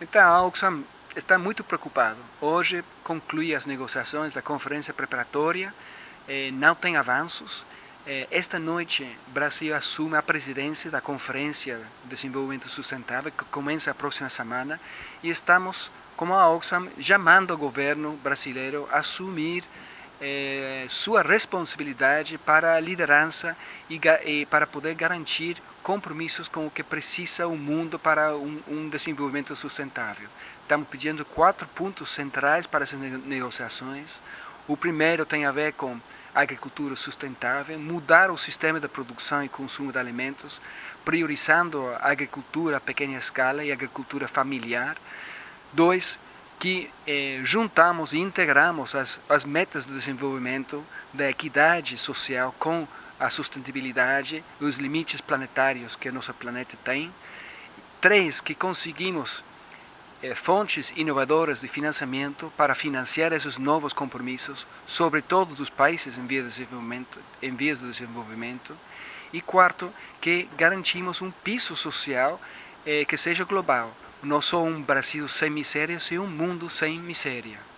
Então, a Oxfam está muito preocupado. Hoje conclui as negociações da conferência preparatória, eh, não tem avanços. Eh, esta noite, o Brasil assume a presidência da Conferência de Desenvolvimento Sustentável, que começa a próxima semana, e estamos, como a Oxfam, chamando o governo brasileiro a assumir eh, sua responsabilidade para a liderança e, e, para poder garantir compromissos com o que precisa o mundo para um, um desenvolvimento sustentável. Estamos pedindo quatro pontos centrais para essas negociações. O primeiro tem a ver com agricultura sustentável, mudar o sistema de produção e consumo de alimentos, priorizando a agricultura a pequena escala e a agricultura familiar. Dois, que eh, juntamos e integramos as, as metas do desenvolvimento da equidade social com a sustentabilidade, os limites planetários que nosso planeta tem. Três, que conseguimos eh, fontes inovadoras de financiamento para financiar esses novos compromissos, sobre todos os países em vias de desenvolvimento. Em vias de desenvolvimento. E quarto, que garantimos um piso social eh, que seja global, não só um Brasil sem miséria, sim um mundo sem miséria.